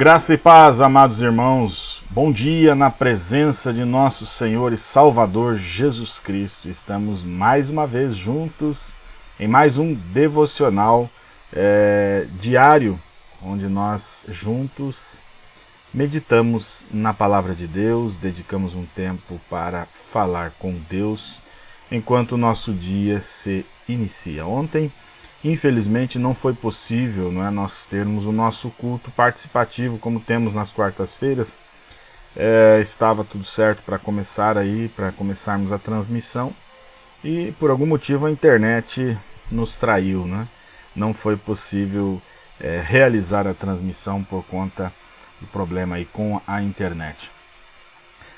Graça e paz, amados irmãos. Bom dia na presença de nosso Senhor e Salvador Jesus Cristo. Estamos mais uma vez juntos em mais um devocional é, diário, onde nós juntos meditamos na palavra de Deus, dedicamos um tempo para falar com Deus enquanto o nosso dia se inicia. Ontem Infelizmente não foi possível não é, nós termos o nosso culto participativo como temos nas quartas-feiras. É, estava tudo certo para começar aí, para começarmos a transmissão e por algum motivo a internet nos traiu, né? Não foi possível é, realizar a transmissão por conta do problema aí com a internet.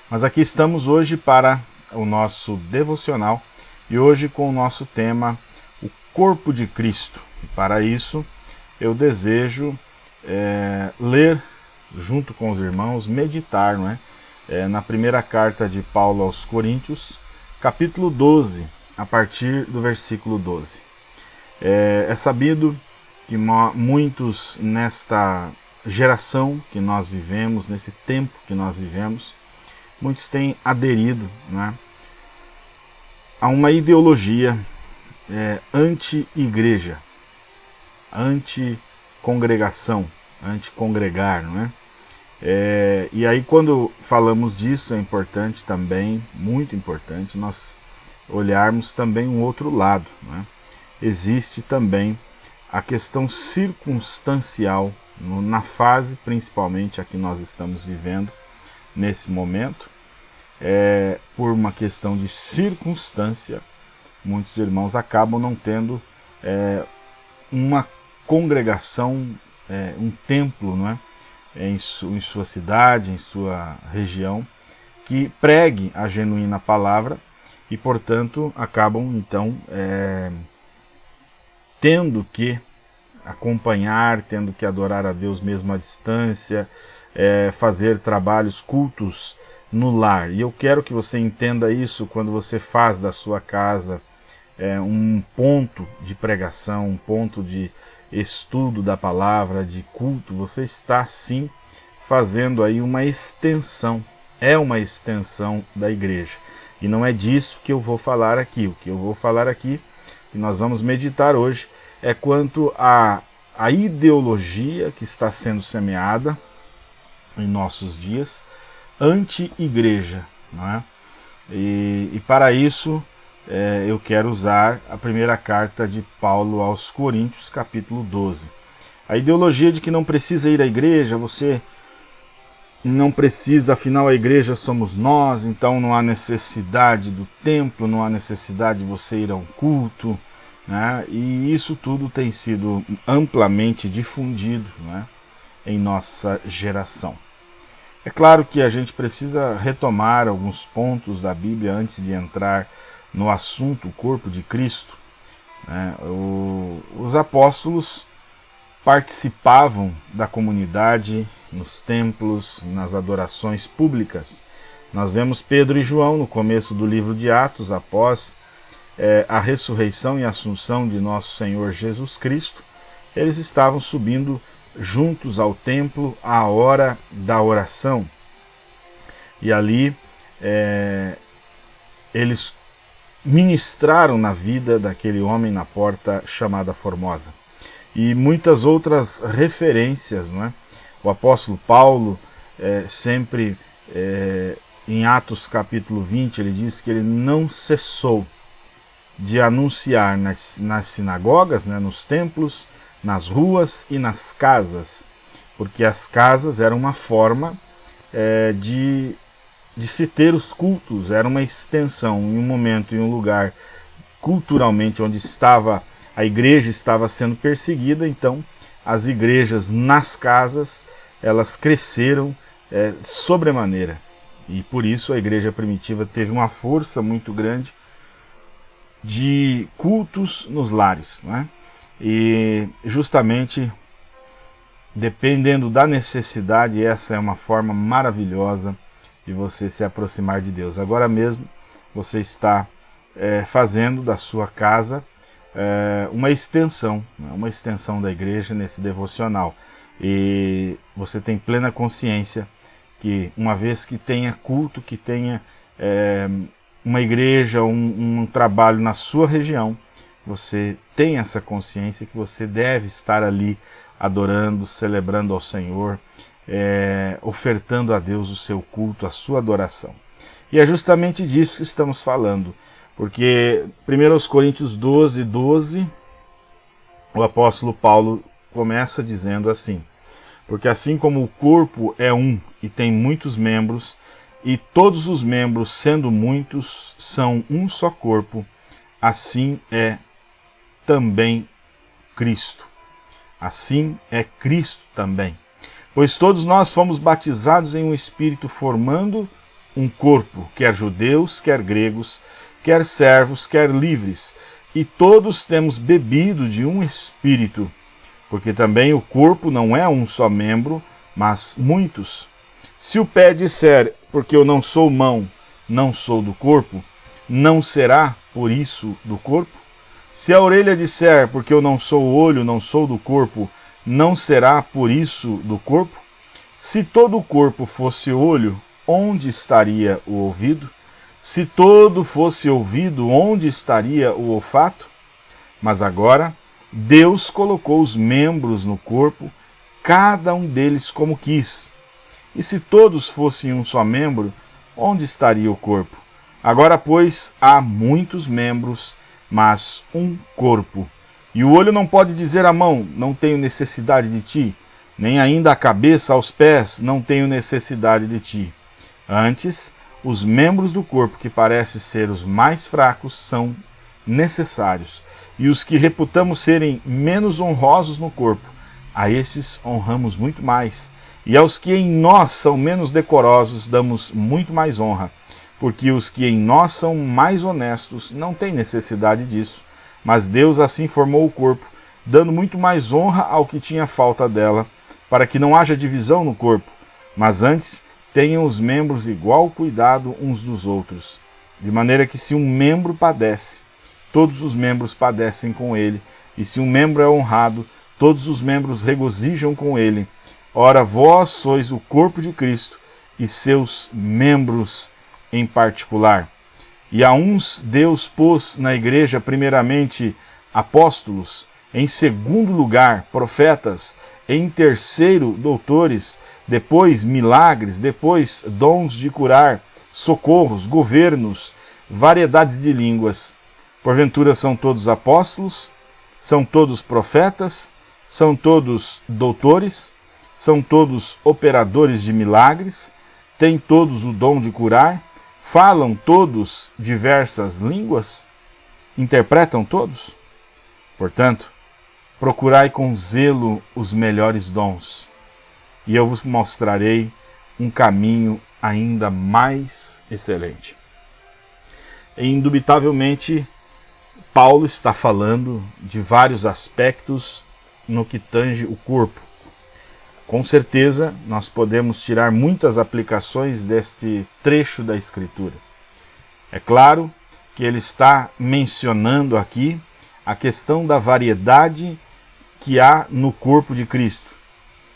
Mas aqui estamos hoje para o nosso devocional e hoje com o nosso tema corpo de Cristo. E para isso, eu desejo é, ler junto com os irmãos, meditar não é? é? na primeira carta de Paulo aos Coríntios, capítulo 12, a partir do versículo 12. É, é sabido que muitos nesta geração que nós vivemos, nesse tempo que nós vivemos, muitos têm aderido é? a uma ideologia é, anti-igreja, anti-congregação, anti-congregar, não é? é? E aí quando falamos disso é importante também, muito importante, nós olharmos também um outro lado, é? Existe também a questão circunstancial, na fase principalmente a que nós estamos vivendo nesse momento, é, por uma questão de circunstância, muitos irmãos acabam não tendo é, uma congregação, é, um templo não é? Em, su, em sua cidade, em sua região, que pregue a genuína palavra e, portanto, acabam então é, tendo que acompanhar, tendo que adorar a Deus mesmo à distância, é, fazer trabalhos, cultos no lar. E eu quero que você entenda isso quando você faz da sua casa é, um ponto de pregação, um ponto de estudo da palavra, de culto, você está sim fazendo aí uma extensão, é uma extensão da igreja. E não é disso que eu vou falar aqui. O que eu vou falar aqui, e nós vamos meditar hoje, é quanto a, a ideologia que está sendo semeada em nossos dias anti-igreja. É? E, e para isso é, eu quero usar a primeira carta de Paulo aos Coríntios, capítulo 12. A ideologia de que não precisa ir à igreja, você não precisa, afinal a igreja somos nós, então não há necessidade do templo, não há necessidade de você ir a um culto, né? e isso tudo tem sido amplamente difundido né? em nossa geração. É claro que a gente precisa retomar alguns pontos da Bíblia antes de entrar no assunto o corpo de Cristo, né, o, os apóstolos participavam da comunidade nos templos, nas adorações públicas. Nós vemos Pedro e João no começo do livro de Atos, após é, a ressurreição e assunção de nosso Senhor Jesus Cristo, eles estavam subindo juntos ao templo à hora da oração. E ali é, eles ministraram na vida daquele homem na porta chamada Formosa. E muitas outras referências, não é? O apóstolo Paulo, é, sempre é, em Atos capítulo 20, ele diz que ele não cessou de anunciar nas, nas sinagogas, né, nos templos, nas ruas e nas casas, porque as casas eram uma forma é, de de se ter os cultos, era uma extensão em um momento, em um lugar culturalmente onde estava a igreja estava sendo perseguida, então as igrejas nas casas elas cresceram é, sobremaneira e por isso a igreja primitiva teve uma força muito grande de cultos nos lares, né? E justamente dependendo da necessidade, essa é uma forma maravilhosa de você se aproximar de Deus. Agora mesmo você está é, fazendo da sua casa é, uma extensão, né, uma extensão da igreja nesse devocional. e você tem plena consciência que uma vez que tenha culto, que tenha é, uma igreja, um, um trabalho na sua região, você tem essa consciência que você deve estar ali adorando, celebrando ao Senhor, é, ofertando a Deus o seu culto, a sua adoração. E é justamente disso que estamos falando, porque 1 Coríntios 12, 12, o apóstolo Paulo começa dizendo assim, porque assim como o corpo é um e tem muitos membros, e todos os membros, sendo muitos, são um só corpo, assim é também Cristo. Assim é Cristo também. Pois todos nós fomos batizados em um Espírito, formando um corpo, quer judeus, quer gregos, quer servos, quer livres, e todos temos bebido de um Espírito, porque também o corpo não é um só membro, mas muitos. Se o pé disser, porque eu não sou mão, não sou do corpo, não será, por isso, do corpo? Se a orelha disser, porque eu não sou olho, não sou do corpo, não será por isso do corpo? Se todo o corpo fosse olho, onde estaria o ouvido? Se todo fosse ouvido, onde estaria o olfato? Mas agora, Deus colocou os membros no corpo, cada um deles como quis. E se todos fossem um só membro, onde estaria o corpo? Agora, pois, há muitos membros, mas um corpo. E o olho não pode dizer à mão, não tenho necessidade de ti, nem ainda a cabeça aos pés, não tenho necessidade de ti. Antes, os membros do corpo que parecem ser os mais fracos são necessários, e os que reputamos serem menos honrosos no corpo, a esses honramos muito mais, e aos que em nós são menos decorosos damos muito mais honra. Porque os que em nós são mais honestos não têm necessidade disso, mas Deus assim formou o corpo, dando muito mais honra ao que tinha falta dela, para que não haja divisão no corpo, mas antes tenham os membros igual cuidado uns dos outros, de maneira que se um membro padece, todos os membros padecem com ele, e se um membro é honrado, todos os membros regozijam com ele. Ora, vós sois o corpo de Cristo, e seus membros em particular. E a uns Deus pôs na igreja primeiramente apóstolos, em segundo lugar profetas, em terceiro doutores, depois milagres, depois dons de curar, socorros, governos, variedades de línguas. Porventura são todos apóstolos, são todos profetas, são todos doutores, são todos operadores de milagres, têm todos o dom de curar, Falam todos diversas línguas? Interpretam todos? Portanto, procurai com zelo os melhores dons, e eu vos mostrarei um caminho ainda mais excelente. E, indubitavelmente, Paulo está falando de vários aspectos no que tange o corpo. Com certeza, nós podemos tirar muitas aplicações deste trecho da Escritura. É claro que ele está mencionando aqui a questão da variedade que há no corpo de Cristo.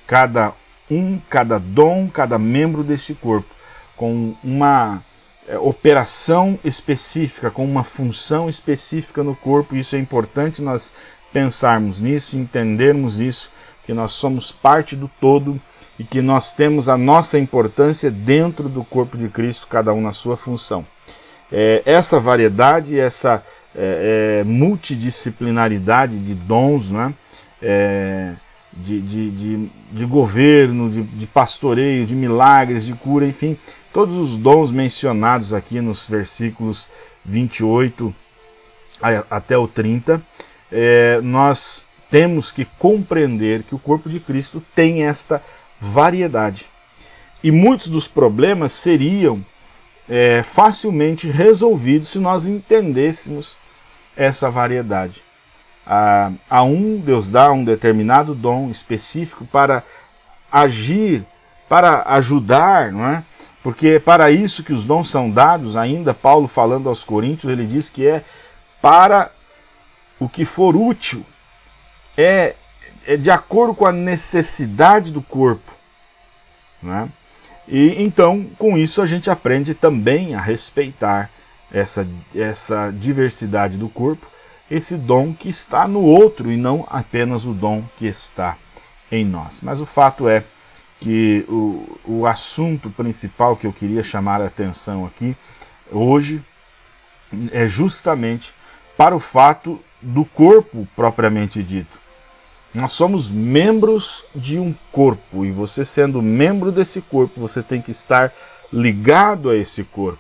Cada um, cada dom, cada membro deste corpo, com uma é, operação específica, com uma função específica no corpo. Isso é importante nós pensarmos nisso, entendermos isso que nós somos parte do todo e que nós temos a nossa importância dentro do corpo de Cristo, cada um na sua função. É, essa variedade, essa é, é, multidisciplinaridade de dons, né? É, de, de, de, de, governo, de, de pastoreio, de milagres, de cura, enfim, todos os dons mencionados aqui nos versículos 28 até o 30, é, nós temos que compreender que o corpo de Cristo tem esta variedade. E muitos dos problemas seriam é, facilmente resolvidos se nós entendêssemos essa variedade. A, a um, Deus dá um determinado dom específico para agir, para ajudar, não é? Porque é para isso que os dons são dados, ainda Paulo falando aos Coríntios, ele diz que é para o que for útil é, é de acordo com a necessidade do corpo. Né? E então, com isso, a gente aprende também a respeitar essa, essa diversidade do corpo, esse dom que está no outro e não apenas o dom que está em nós. Mas o fato é que o, o assunto principal que eu queria chamar a atenção aqui hoje é justamente para o fato do corpo propriamente dito. Nós somos membros de um corpo e você sendo membro desse corpo, você tem que estar ligado a esse corpo.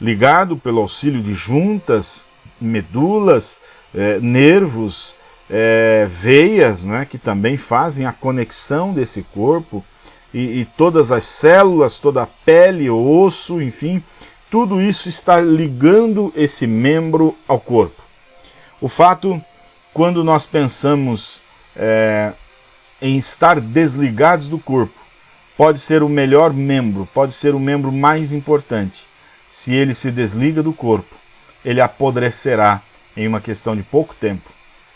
Ligado pelo auxílio de juntas, medulas, eh, nervos, é, veias, né, que também fazem a conexão desse corpo, e, e, todas as células, toda a pele, osso, enfim, tudo isso está ligando esse membro ao corpo. O fato, quando nós pensamos é, em estar desligados do corpo, pode ser o melhor membro, pode ser o membro mais importante. Se ele se desliga do corpo, ele apodrecerá em uma questão de pouco tempo.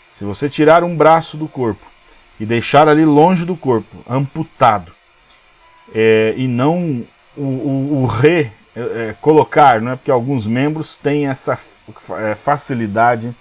Se você tirar um braço do corpo e deixar ali longe do corpo, amputado, é, e não o, o, o re é, é colocar, não é? Porque alguns membros têm essa é, facilidade,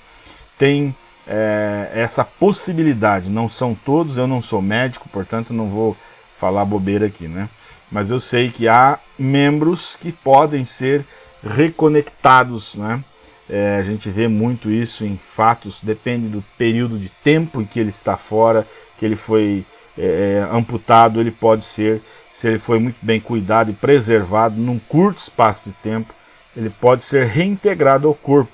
têm é, essa possibilidade, não são todos, eu não sou médico, portanto não vou falar bobeira aqui, né? Mas eu sei que há membros que podem ser reconectados, né? É, a gente vê muito isso em fatos, depende do período de tempo em que ele está fora, que ele foi é, é, amputado, ele pode ser, se ele foi muito bem cuidado e preservado num curto espaço de tempo, ele pode ser reintegrado ao corpo.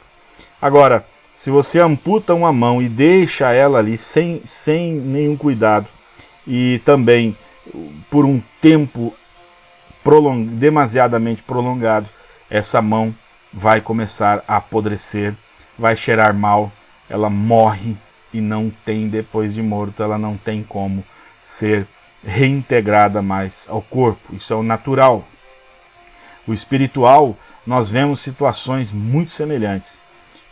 Agora, se você amputa uma mão e deixa ela ali sem, sem nenhum cuidado, e também por um tempo prolong, demasiadamente prolongado, essa mão vai começar a apodrecer, vai cheirar mal, ela morre e não tem, depois de morto, ela não tem como ser reintegrada mais ao corpo. Isso é o natural. O espiritual, nós vemos situações muito semelhantes.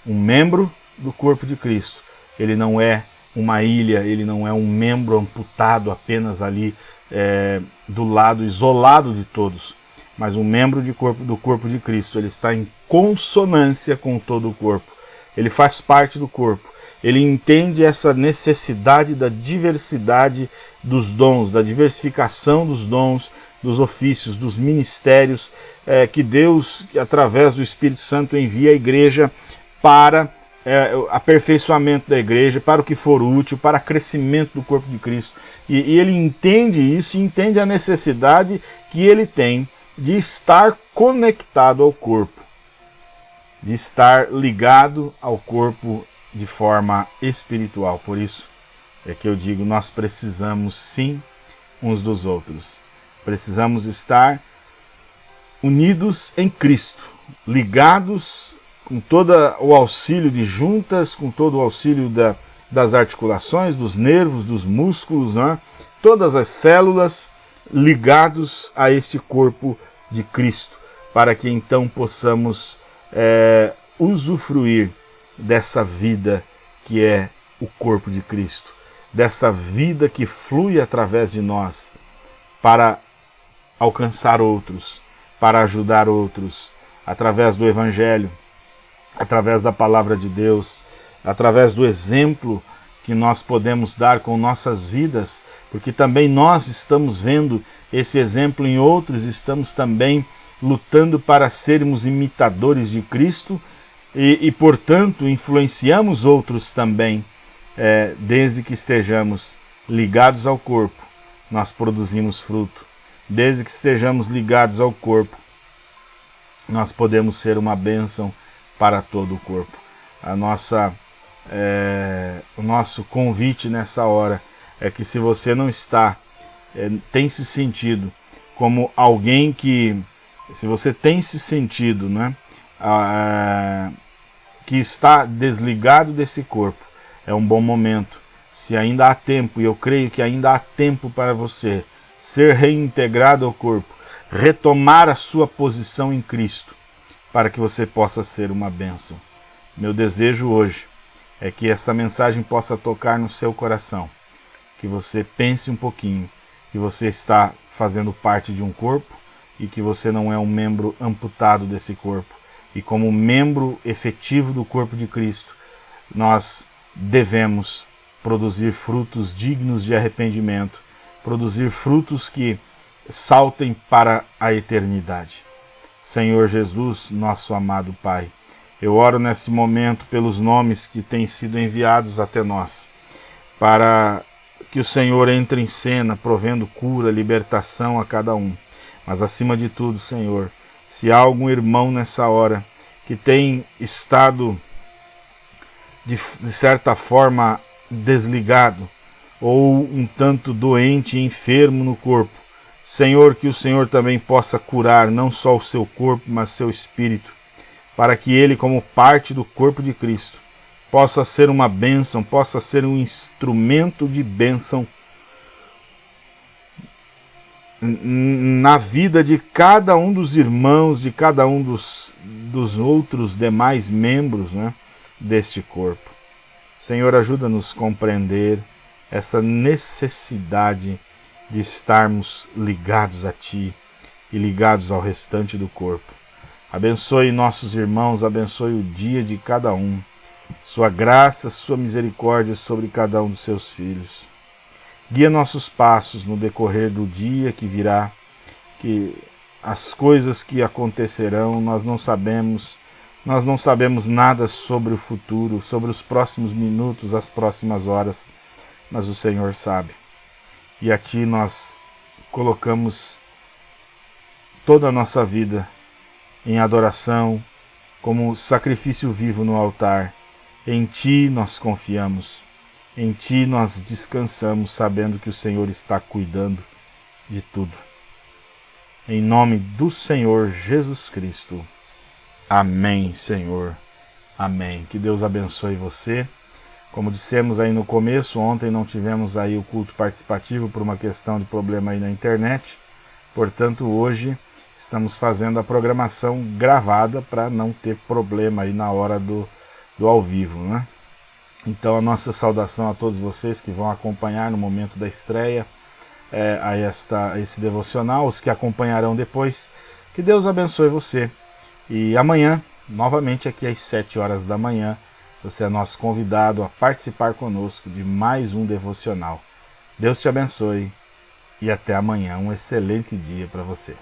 Um membro do corpo de Cristo, ele não é uma ilha, ele não é um membro amputado apenas ali é, do lado isolado de todos mas um membro de corpo, do corpo de Cristo, ele está em consonância com todo o corpo. Ele faz parte do corpo. Ele entende essa necessidade da diversidade dos dons, da diversificação dos dons, dos ofícios, dos ministérios é, que Deus, através do Espírito Santo, envia à igreja para é, aperfeiçoamento da igreja, para o que for útil, para crescimento do corpo de Cristo. E, e ele entende isso, entende a necessidade que ele tem de estar conectado ao corpo, de estar ligado ao corpo de forma espiritual. Por isso é que eu digo, nós precisamos sim uns dos outros. Precisamos estar unidos em Cristo, ligados com todo o auxílio de juntas, com todo o auxílio da, das articulações, dos nervos, dos músculos, né? todas as células ligados a esse corpo de Cristo, para que então possamos é, usufruir dessa vida que é o corpo de Cristo, dessa vida que flui através de nós para alcançar outros, para ajudar outros, através do Evangelho, através da Palavra de Deus, através do exemplo que nós podemos dar com nossas vidas, porque também nós estamos vendo esse exemplo em outros, estamos também lutando para sermos imitadores de Cristo e, e portanto, influenciamos outros também, é, desde que estejamos ligados ao corpo, nós produzimos fruto. Desde que estejamos ligados ao corpo, nós podemos ser uma bênção para todo o corpo. A nossa é, o nosso convite nessa hora é que se você não está, é, tem se sentido como alguém que, se você tem se sentido, né, é, que está desligado desse corpo, é um bom momento. Se ainda há tempo, e eu creio que ainda há tempo para você ser reintegrado ao corpo, retomar a sua posição em Cristo, para que você possa ser uma bênção. Meu desejo hoje é que essa mensagem possa tocar no seu coração que você pense um pouquinho que você está fazendo parte de um corpo e que você não é um membro amputado desse corpo. E como membro efetivo do corpo de Cristo, nós devemos produzir frutos dignos de arrependimento, produzir frutos que saltem para a eternidade. Senhor Jesus, nosso amado Pai, eu oro nesse momento pelos nomes que têm sido enviados até nós, para que o Senhor entre em cena, provendo cura, libertação a cada um. Mas acima de tudo, Senhor, se há algum irmão nessa hora que tem estado de, de certa forma desligado ou um tanto doente e enfermo no corpo, Senhor, que o Senhor também possa curar não só o seu corpo, mas seu espírito, para que ele, como parte do corpo de Cristo, possa ser uma bênção, possa ser um instrumento de bênção na vida de cada um dos irmãos, de cada um dos, dos outros demais membros né, deste corpo. Senhor, ajuda-nos a compreender essa necessidade de estarmos ligados a Ti e ligados ao restante do corpo. Abençoe nossos irmãos, abençoe o dia de cada um. Sua graça, sua misericórdia sobre cada um dos seus filhos. Guia nossos passos no decorrer do dia que virá, que as coisas que acontecerão, nós não sabemos, nós não sabemos nada sobre o futuro, sobre os próximos minutos, as próximas horas, mas o Senhor sabe e a Ti nós colocamos toda a nossa vida em adoração, como sacrifício vivo no altar. Em Ti nós confiamos, em Ti nós descansamos, sabendo que o Senhor está cuidando de tudo. Em nome do Senhor Jesus Cristo. Amém, Senhor. Amém. Que Deus abençoe você. Como dissemos aí no começo, ontem não tivemos aí o culto participativo por uma questão de problema aí na internet. Portanto, hoje estamos fazendo a programação gravada para não ter problema aí na hora do, do ao vivo, né? Então a nossa saudação a todos vocês que vão acompanhar no momento da estreia é, a, esta, a esse devocional, os que acompanharão depois. Que Deus abençoe você. E amanhã, novamente aqui às 7 horas da manhã, você é nosso convidado a participar conosco de mais um devocional. Deus te abençoe e até amanhã. Um excelente dia para você.